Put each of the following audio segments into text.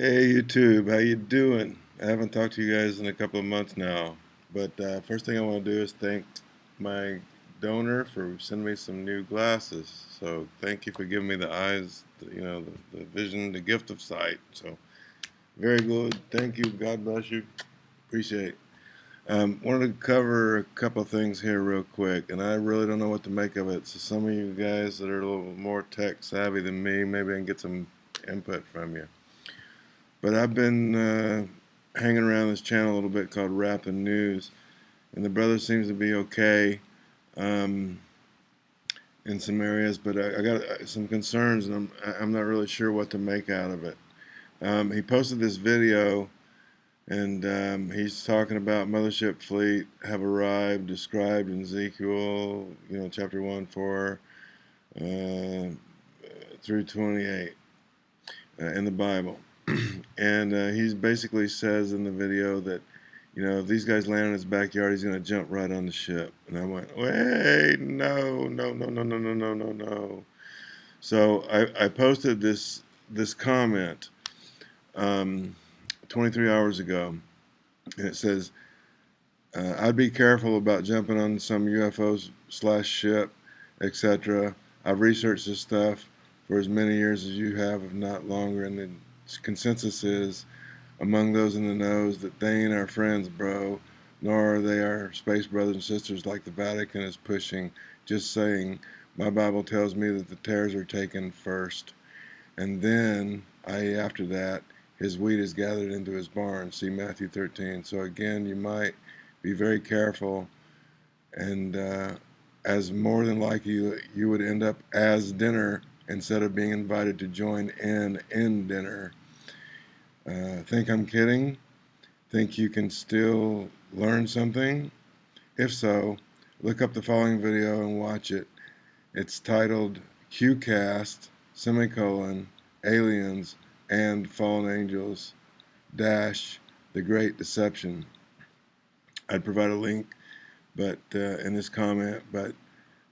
Hey YouTube, how you doing? I haven't talked to you guys in a couple of months now, but uh, first thing I want to do is thank my donor for sending me some new glasses. So thank you for giving me the eyes, you know, the, the vision, the gift of sight. So very good. Thank you. God bless you. Appreciate. It. Um, wanted to cover a couple of things here real quick, and I really don't know what to make of it. So some of you guys that are a little more tech savvy than me, maybe I can get some input from you. But I've been uh, hanging around this channel a little bit called Rapping News, and the brother seems to be okay um, in some areas, but I, I, got uh, some concerns, and I'm I'm not really sure what to make out of it. Um, he posted this video, and um, he's talking about Mothership Fleet have arrived, described in Ezekiel, you know, chapter one, four uh, through twenty-eight uh, in the Bible. and uh, he basically says in the video that you know if these guys land in his backyard he's going to jump right on the ship. And i went wait no no no no no no no no no. So i, I posted this this comment um, 23 hours ago and it says uh, i'd be careful about jumping on some ufos slash ship etc i've researched this stuff for as many years as you have if not longer and then consensus is among those in the knows that they ain't our friends, bro, nor are they our space brothers and sisters like the Vatican is pushing. Just saying, my Bible tells me that the tares are taken first, and then, i.e., after that, his wheat is gathered into his barn. See Matthew 13. So again, you might be very careful, and uh, as more than likely you, you would end up as dinner instead of being invited to join in in dinner. Uh, think I'm kidding? Think you can still learn something? If so, look up the following video and watch it. It's titled QCast, semicolon, aliens and fallen angels, dash, the great deception. I'd provide a link but uh, in this comment, but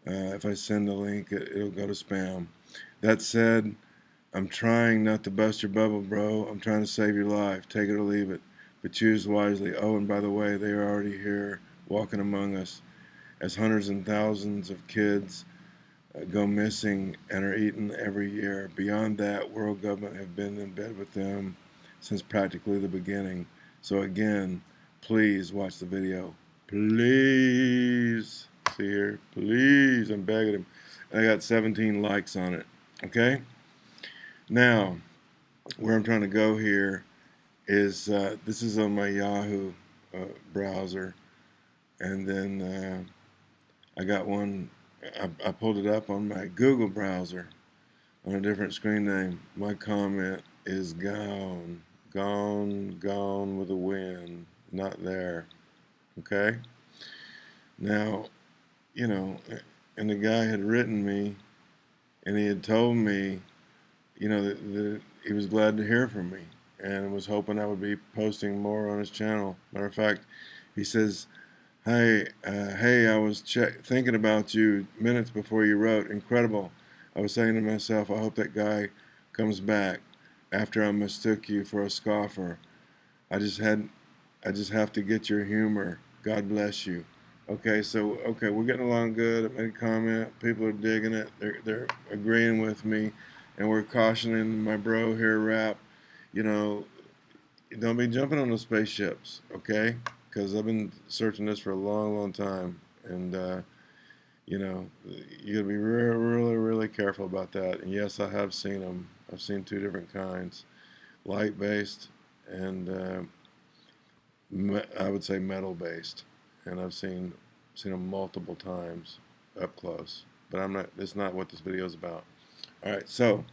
uh, if I send the link, it, it'll go to spam. That said, I'm trying not to bust your bubble, bro. I'm trying to save your life. Take it or leave it. But choose wisely. Oh, and by the way, they are already here, walking among us, as hundreds and thousands of kids uh, go missing and are eaten every year. Beyond that, world government have been in bed with them since practically the beginning. So again, please watch the video. Please. See here? Please. I'm begging him. I got 17 likes on it. Okay? Now, where I'm trying to go here is uh, this is on my Yahoo uh, browser, and then uh, I got one. I, I, pulled it up on my Google browser on a different screen name. My comment is gone, gone, gone with the wind, not there. Okay. Now, you know, and the guy had written me, and he had told me you know, that, he was glad to hear from me and was hoping I would be posting more on his channel. Matter of fact, he says, "Hey, uh, hey, I was thinking about you minutes before you wrote. Incredible. I was saying to myself, I hope that guy comes back after I mistook you for a scoffer. I just had, I just have to get your humor. God bless you." Okay, so okay, we're getting along good. I made a comment. People are digging it. They're they're agreeing with me and we're cautioning my bro here, Rap, you know, don't be jumping on those spaceships, okay? Because I've been searching this for a long, long time, and uh, you know, you gotta be really, really, really careful about that. And yes, I have seen them. I've seen two different kinds, light-based and uh, I would say metal-based, and I've seen seen them multiple times up close. But I'm not. That's not what this video is about. All right, so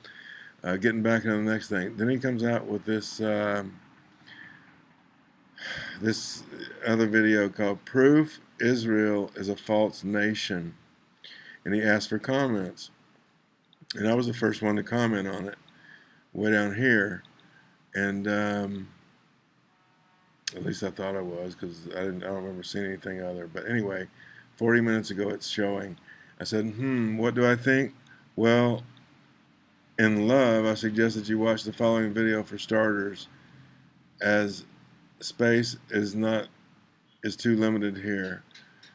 uh, getting back to the next thing. Then he comes out with this um, this other video called "Proof Israel is a False Nation," and he asked for comments, and I was the first one to comment on it, way down here, and um, at least I thought I was because I didn't. I don't remember seeing anything other. But anyway, 40 minutes ago, it's showing. I said, "Hmm, what do I think?" Well, in love, I suggest that you watch the following video for starters, as space is not is too limited here.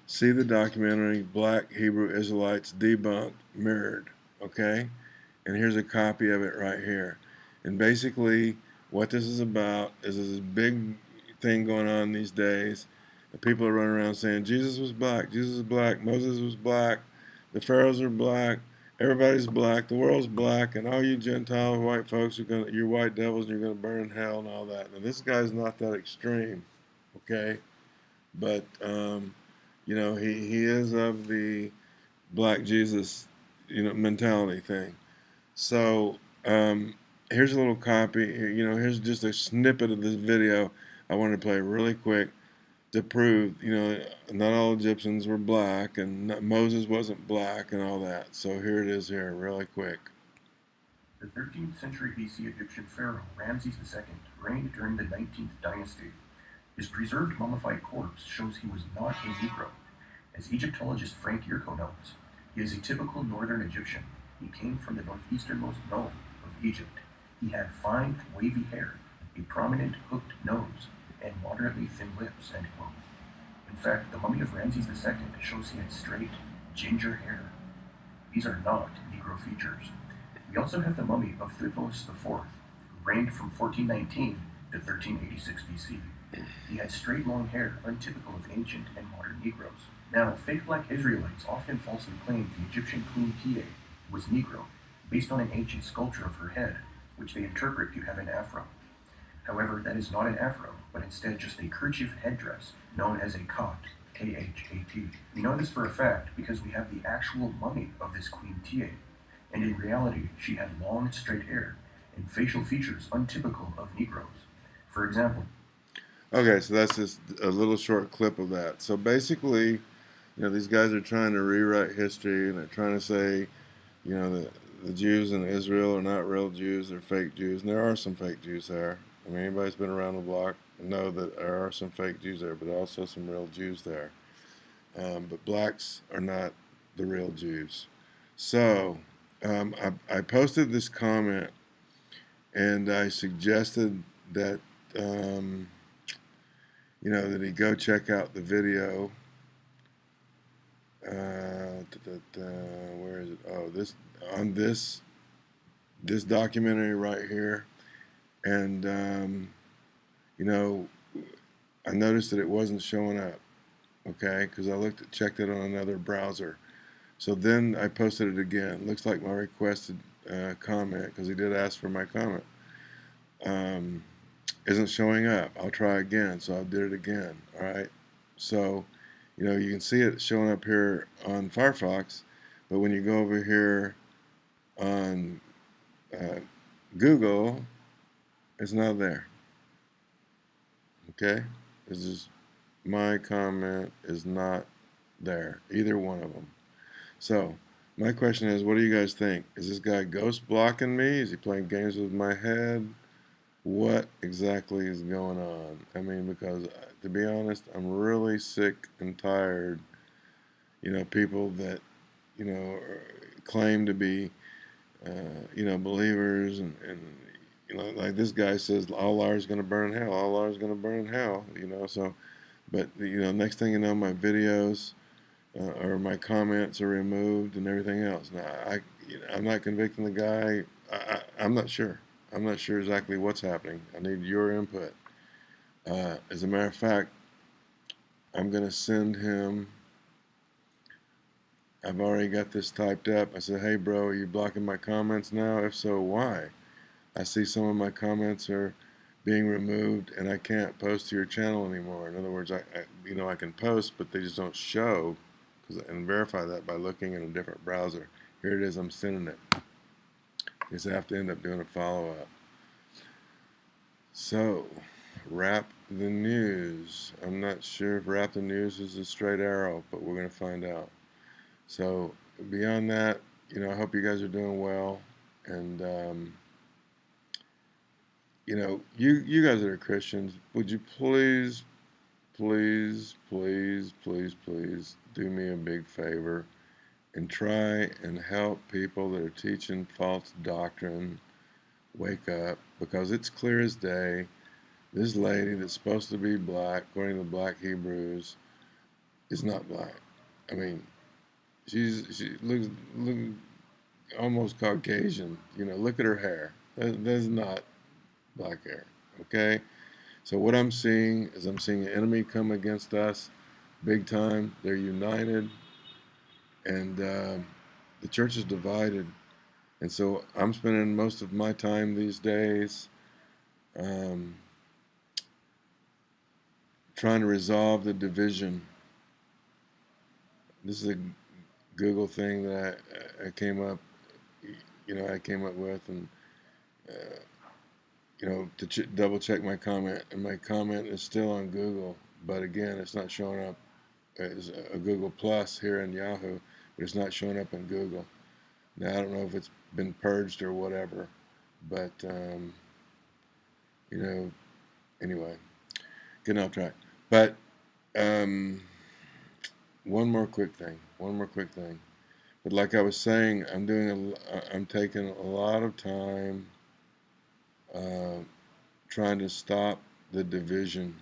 See the documentary Black Hebrew Israelites Debunked Mirrored, okay? And here's a copy of it right here. And basically, what this is about is this big thing going on these days. People are running around saying Jesus was black, Jesus is black, Moses was black, the pharaohs are black, everybody's black, the world's black, and all you Gentile white folks are gonna, you're white devils, and you're gonna burn in hell and all that. Now this guy's not that extreme, okay? But um, you know he he is of the black Jesus, you know, mentality thing. So um, here's a little copy. You know, here's just a snippet of this video I wanted to play really quick to prove, you know, not all Egyptians were black and not, Moses wasn't black and all that. So here it is here, really quick. The 13th century BC Egyptian pharaoh Ramses II reigned during the 19th dynasty. His preserved mummified corpse shows he was not a Negro. As Egyptologist Frank Yurco notes, he is a typical northern Egyptian. He came from the northeasternmost nome of Egypt. He had fine, wavy hair, a prominent hooked nose, and moderately thin lips. In fact, the mummy of Ramses II shows he had straight, ginger hair. These are not Negro features. We also have the mummy of Thutmose IV, who reigned from 1419 to 1386 BC. He had straight long hair, untypical of ancient and modern Negroes. Now, fake black Israelites often falsely claim the Egyptian Queen Tiye was Negro, based on an ancient sculpture of her head, which they interpret to have an afro. However, that is not an afro, but instead just a kerchief headdress known as a khat, K-H-A-T. We know this for a fact because we have the actual mummy of this Queen Tiye, and in reality she had long straight hair and facial features untypical of Negroes. For example, Okay, so that's just a little short clip of that. So basically, you know, these guys are trying to rewrite history and they're trying to say, you know, the, the Jews in Israel are not real Jews, they're fake Jews. And there are some fake Jews there. I mean, anybody's been around the block know that there are some fake Jews there, but also some real Jews there. Um, but blacks are not the real Jews. So um, I, I, posted this comment and I suggested that, um, you know, that he go check out the video. Uh, da, da, da, where is it? Oh, this on this this documentary right here, and um, you know, I noticed that it wasn't showing up, okay, because I looked at, checked it on another browser. So then I posted it again. Looks like my requested uh, comment, because he did ask for my comment, um, isn't showing up. I'll try again, so I did it again, all right? So, you know, you can see it showing up here on Firefox, but when you go over here on uh, Google, it's not there. Okay? This is my comment is not there. Either one of them. So, my question is, what do you guys think? Is this guy ghost blocking me? Is he playing games with my head? What exactly is going on? I mean, because uh, to be honest, I'm really sick and tired. You know, people that, you know, claim to be, uh, you know, believers and, and you know, like this guy says, all ours going to burn in hell. All ours going to burn in hell. You know, so, but you know, next thing you know, my videos uh, or my comments are removed and everything else. Now, I, you know, I'm not convicting the guy. I, I, I'm not sure. I'm not sure exactly what's happening. I need your input. Uh, as a matter of fact, I'm going to send him. I've already got this typed up. I said, hey, bro, are you blocking my comments now? If so, why? I see some of my comments are being removed and I can't post to your channel anymore. In other words, I, I you know I can post, but they just don't show because and verify that by looking in a different browser. Here it is. I'm sending it. I have to end up doing a follow-up. So, wrap the news. I'm not sure if wrap the news is a straight arrow, but we're going to find out. So, beyond that, you know, I hope you guys are doing well, and um, you know, you you guys that are Christians, would you please, please, please, please, please do me a big favor and try and help people that are teaching false doctrine wake up because it's clear as day this lady that's supposed to be black, according to the black Hebrews, is not black. I mean, she's she looks look almost Caucasian. You know, look at her hair. That, that's not black air. Okay. So what I'm seeing is I'm seeing an enemy come against us, big time. They're united, and uh, the church is divided. And so I'm spending most of my time these days. Um, trying to resolve the division. This is a Google thing that I, I came up, you know, I came up with, and uh, you know, to ch double check my comment, and my comment is still on Google, but again, it's not showing up as a Google Plus here in Yahoo, but it's not showing up in Google. Now I don't know if it's been purged or whatever, but um, you know, anyway, getting off track. But um, one more quick thing. One more quick thing. But like I was saying, I'm doing a, I'm taking a lot of time uh, trying to stop the division.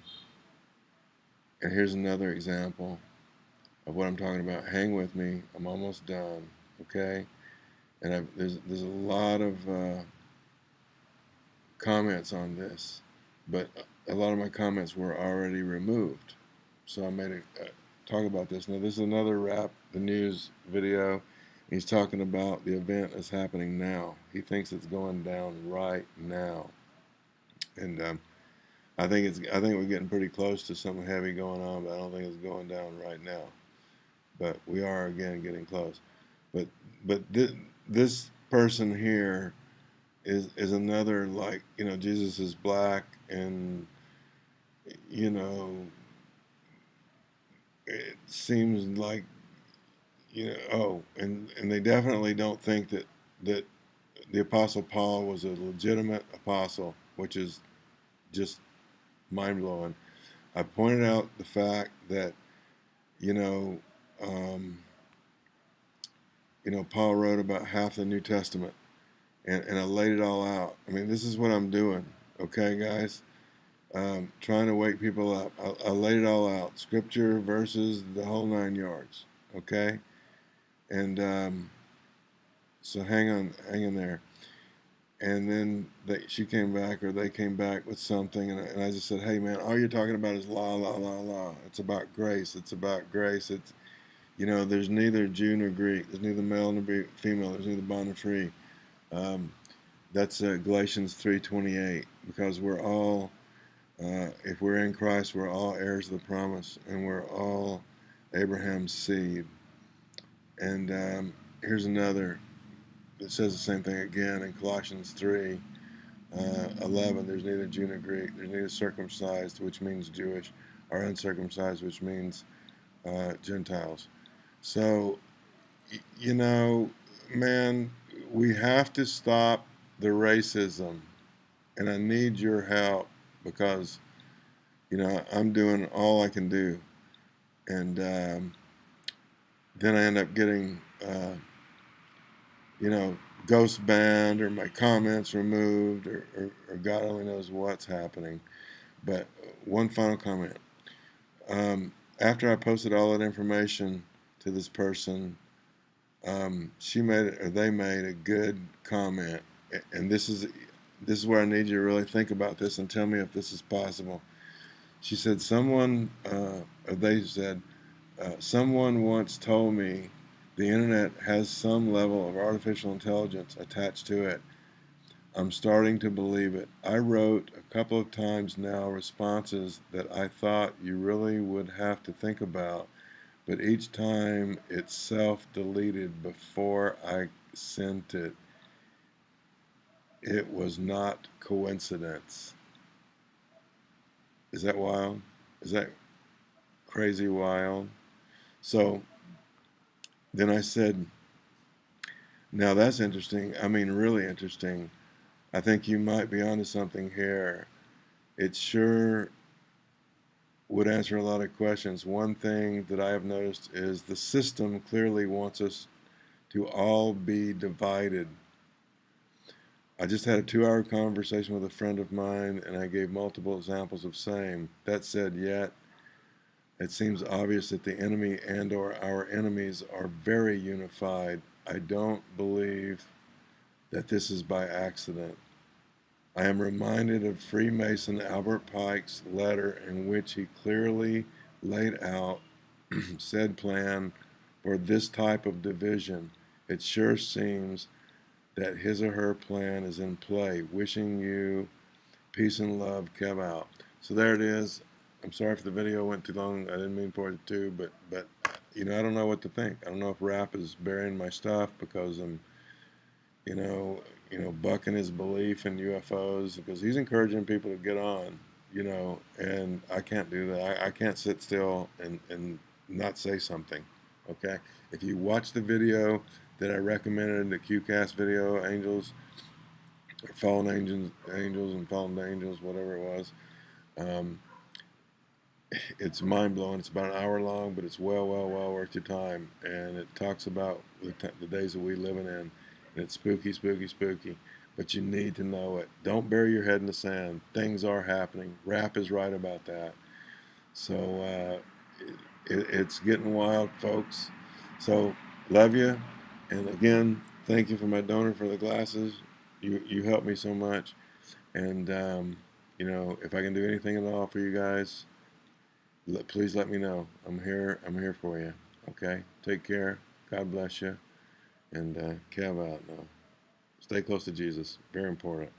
And here's another example of what I'm talking about. Hang with me. I'm almost done. Okay. And I've, there's there's a lot of uh, comments on this, but a lot of my comments were already removed. So I made a uh, talk about this. Now this is another wrap the news video. He's talking about the event that's happening now. He thinks it's going down right now, and um, I think it's. I think we're getting pretty close to something heavy going on, but I don't think it's going down right now. But we are again getting close. But but this this person here is is another like you know Jesus is black and you know, it seems like, you know, oh, and, and they definitely don't think that, that the Apostle Paul was a legitimate apostle, which is just mind blowing. I pointed out the fact that, you know, um, you know, Paul wrote about half the New Testament, and, and I laid it all out. I mean, this is what I'm doing, okay, guys? um, trying to wake people up. I, I laid it all out, scripture, verses, the whole nine yards. Okay, and um, so hang on, hang in there. And then they, she came back, or they came back with something, and, and I just said, "Hey, man, all you're talking about is la la la la. It's about grace. It's about grace. It's, you know, there's neither Jew nor Greek. There's neither male nor female. There's neither bond nor free. Um, that's uh, Galatians 3:28, because we're all uh, if we're in Christ, we're all heirs of the promise, and we're all Abraham's seed. And um, here's another that says the same thing again in Colossians 3 uh, 11. There's neither Jew nor Greek, there's neither circumcised, which means Jewish, or uncircumcised, which means uh, Gentiles. So, you know, man, we have to stop the racism, and I need your help because you know I'm doing all I can do, and um, then I end up getting uh, you know ghost banned or my comments removed or, or, or, God only knows what's happening. But one final comment. Um, after I posted all that information to this person, um, she made or they made a good comment, and this is this is where I need you to really think about this and tell me if this is possible. She said, someone, uh, or they said, uh, someone once told me the internet has some level of artificial intelligence attached to it. I'm starting to believe it. I wrote a couple of times now responses that I thought you really would have to think about, but each time it's self deleted before I sent it it was not coincidence. Is that wild? Is that crazy wild? So then I said, now that's interesting. I mean, really interesting. I think you might be onto something here. It sure would answer a lot of questions. One thing that I have noticed is the system clearly wants us to all be divided. I just had a two hour conversation with a friend of mine and I gave multiple examples of same. That said, yet it seems obvious that the enemy and or our enemies are very unified. I don't believe that this is by accident. I am reminded of Freemason Albert Pike's letter in which he clearly laid out said plan for this type of division. It sure seems that his or her plan is in play. Wishing you peace and love, Kev out. So there it is. I'm sorry if the video went too long. I didn't mean for it to, but but you know I don't know what to think. I don't know if Rap is burying my stuff because I'm, you know, you know, bucking his belief in UFOs because he's encouraging people to get on, you know, and I can't do that. I, I can't sit still and and not say something. Okay, if you watch the video that I recommended, the QCast video, Angels, Fallen Angels, Angels and Fallen Angels, whatever it was. Um, it's mind blowing. It's about an hour long, but it's well, well, well worth your time. And it talks about the, the days that we're living in. And it's spooky, spooky, spooky. But you need to know it. Don't bury your head in the sand. Things are happening. Rap is right about that. So uh, it, it's getting wild, folks. So love you. And again, thank you for my donor for the glasses. You you helped me so much. And um, you know, if I can do anything at all for you guys, please let me know. I'm here. I'm here for you. Okay. Take care. God bless you. And uh, Kev out now. Stay close to Jesus. Very important.